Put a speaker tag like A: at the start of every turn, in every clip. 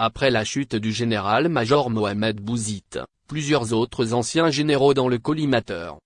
A: Après la chute du général-major Mohamed Bouzid, plusieurs autres anciens généraux dans le collimateur.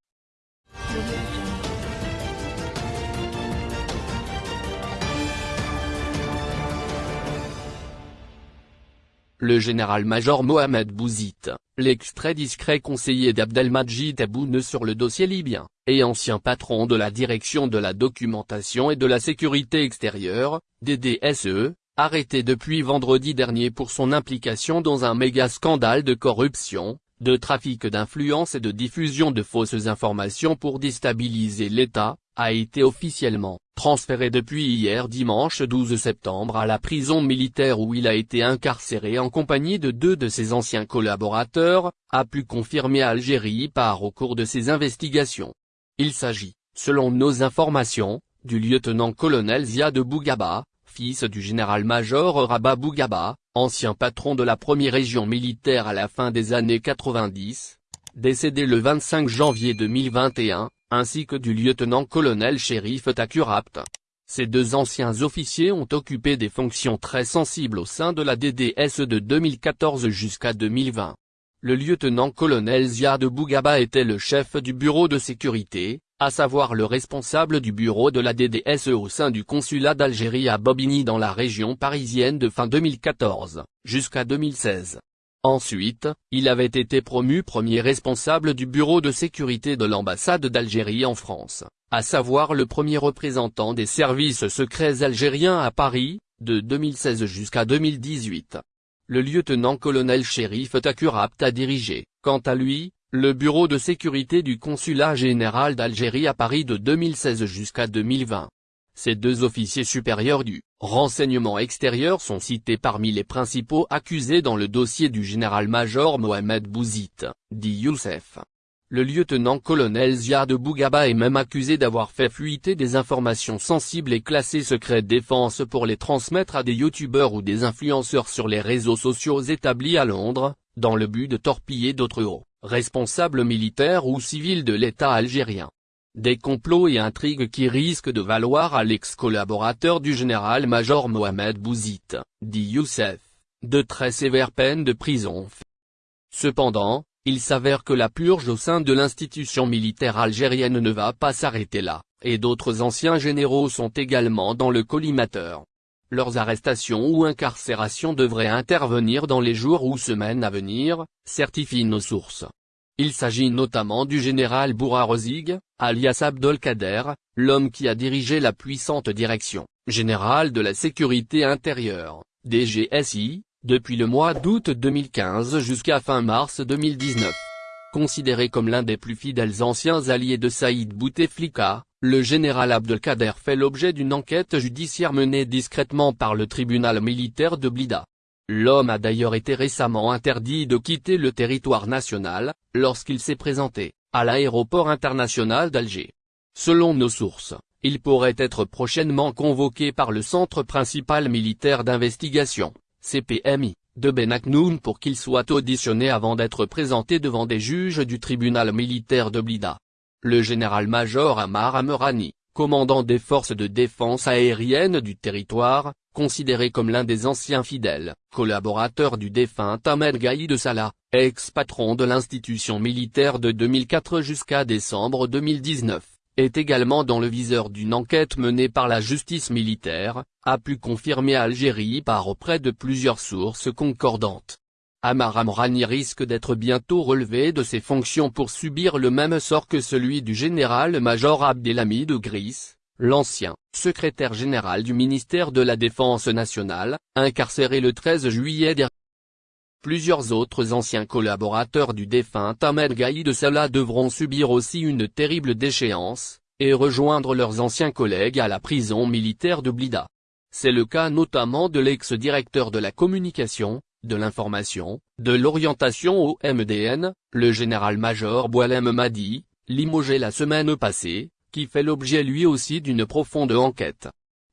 A: Le général-major Mohamed Bouzid, l'extrait discret conseiller d'Abdelmajid Tebboune sur le dossier libyen, et ancien patron de la direction de la documentation et de la sécurité extérieure, DDSE, arrêté depuis vendredi dernier pour son implication dans un méga scandale de corruption, de trafic d'influence et de diffusion de fausses informations pour déstabiliser l'État, a été officiellement transféré depuis hier dimanche 12 septembre à la prison militaire où il a été incarcéré en compagnie de deux de ses anciens collaborateurs, a pu confirmer Algérie par au cours de ses investigations. Il s'agit, selon nos informations, du lieutenant-colonel Ziad Bougaba, fils du général-major Rabat Bougaba, ancien patron de la première région militaire à la fin des années 90, décédé le 25 janvier 2021, ainsi que du lieutenant-colonel Shérif Takurapt. Ces deux anciens officiers ont occupé des fonctions très sensibles au sein de la DDS de 2014 jusqu'à 2020. Le lieutenant-colonel Ziad Bougaba était le chef du bureau de sécurité, à savoir le responsable du bureau de la DDSE au sein du consulat d'Algérie à Bobigny dans la région parisienne de fin 2014, jusqu'à 2016. Ensuite, il avait été promu premier responsable du bureau de sécurité de l'ambassade d'Algérie en France, à savoir le premier représentant des services secrets algériens à Paris, de 2016 jusqu'à 2018. Le lieutenant-colonel Shérif Takurapt a dirigé, quant à lui, le bureau de sécurité du consulat général d'Algérie à Paris de 2016 jusqu'à 2020. Ces deux officiers supérieurs du renseignement extérieur sont cités parmi les principaux accusés dans le dossier du général-major Mohamed Bouzid, dit Youssef. Le lieutenant-colonel Ziad Bougaba est même accusé d'avoir fait fuiter des informations sensibles et classées secret défense pour les transmettre à des youtubeurs ou des influenceurs sur les réseaux sociaux établis à Londres, dans le but de torpiller d'autres hauts responsables militaires ou civils de l'État algérien. Des complots et intrigues qui risquent de valoir à l'ex-collaborateur du général-major Mohamed Bouzid, dit Youssef, de très sévères peines de prison. Cependant, il s'avère que la purge au sein de l'institution militaire algérienne ne va pas s'arrêter là, et d'autres anciens généraux sont également dans le collimateur leurs arrestations ou incarcérations devraient intervenir dans les jours ou semaines à venir, certifient nos sources. Il s'agit notamment du général Bourarozig, alias Abdelkader, l'homme qui a dirigé la puissante direction générale de la sécurité intérieure, DGSI, depuis le mois d'août 2015 jusqu'à fin mars 2019. Considéré comme l'un des plus fidèles anciens alliés de Saïd Bouteflika, le général Abdelkader fait l'objet d'une enquête judiciaire menée discrètement par le tribunal militaire de Blida. L'homme a d'ailleurs été récemment interdit de quitter le territoire national, lorsqu'il s'est présenté, à l'aéroport international d'Alger. Selon nos sources, il pourrait être prochainement convoqué par le Centre principal militaire d'investigation, CPMI, de Benaknoun pour qu'il soit auditionné avant d'être présenté devant des juges du tribunal militaire de Blida. Le général-major Amar Amerani, commandant des forces de défense aérienne du territoire, considéré comme l'un des anciens fidèles, collaborateur du défunt Ahmed Gaïd Salah, ex-patron de l'institution militaire de 2004 jusqu'à décembre 2019, est également dans le viseur d'une enquête menée par la justice militaire, a pu confirmer Algérie par auprès de plusieurs sources concordantes. Amar Amrani risque d'être bientôt relevé de ses fonctions pour subir le même sort que celui du général-major Abdelhamid Gris, l'ancien secrétaire général du ministère de la Défense nationale, incarcéré le 13 juillet dernier. Plusieurs autres anciens collaborateurs du défunt Ahmed Gaïd Salah devront subir aussi une terrible déchéance, et rejoindre leurs anciens collègues à la prison militaire de Blida. C'est le cas notamment de l'ex-directeur de la communication, de l'information, de l'orientation au MDN, le général-major Boalem Madi, limogé la semaine passée, qui fait l'objet lui aussi d'une profonde enquête.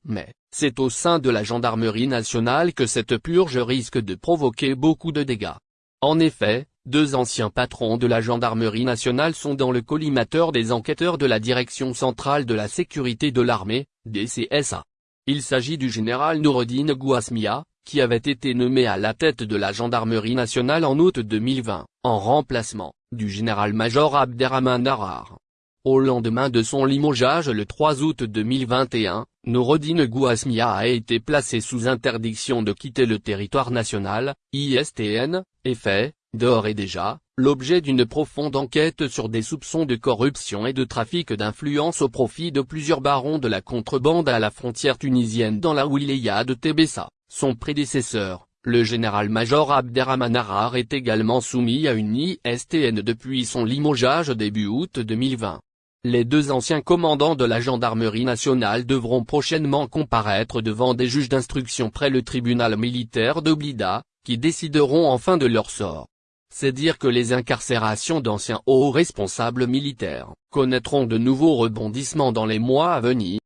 A: Mais, c'est au sein de la gendarmerie nationale que cette purge risque de provoquer beaucoup de dégâts. En effet, deux anciens patrons de la gendarmerie nationale sont dans le collimateur des enquêteurs de la Direction centrale de la sécurité de l'armée, DCSA. Il s'agit du général Noureddin Gouasmia, qui avait été nommé à la tête de la gendarmerie nationale en août 2020, en remplacement, du général-major Abderrahman Arar. Au lendemain de son limogeage le 3 août 2021, Noureddine Gouasmia a été placé sous interdiction de quitter le territoire national, ISTN, et fait, d'ores et déjà, l'objet d'une profonde enquête sur des soupçons de corruption et de trafic d'influence au profit de plusieurs barons de la contrebande à la frontière tunisienne dans la wilaya de Tébessa. Son prédécesseur, le général-major Abderrahman Arar est également soumis à une ISTN depuis son limogeage début août 2020. Les deux anciens commandants de la gendarmerie nationale devront prochainement comparaître devant des juges d'instruction près le tribunal militaire de Blida, qui décideront enfin de leur sort. C'est dire que les incarcérations d'anciens hauts responsables militaires connaîtront de nouveaux rebondissements dans les mois à venir.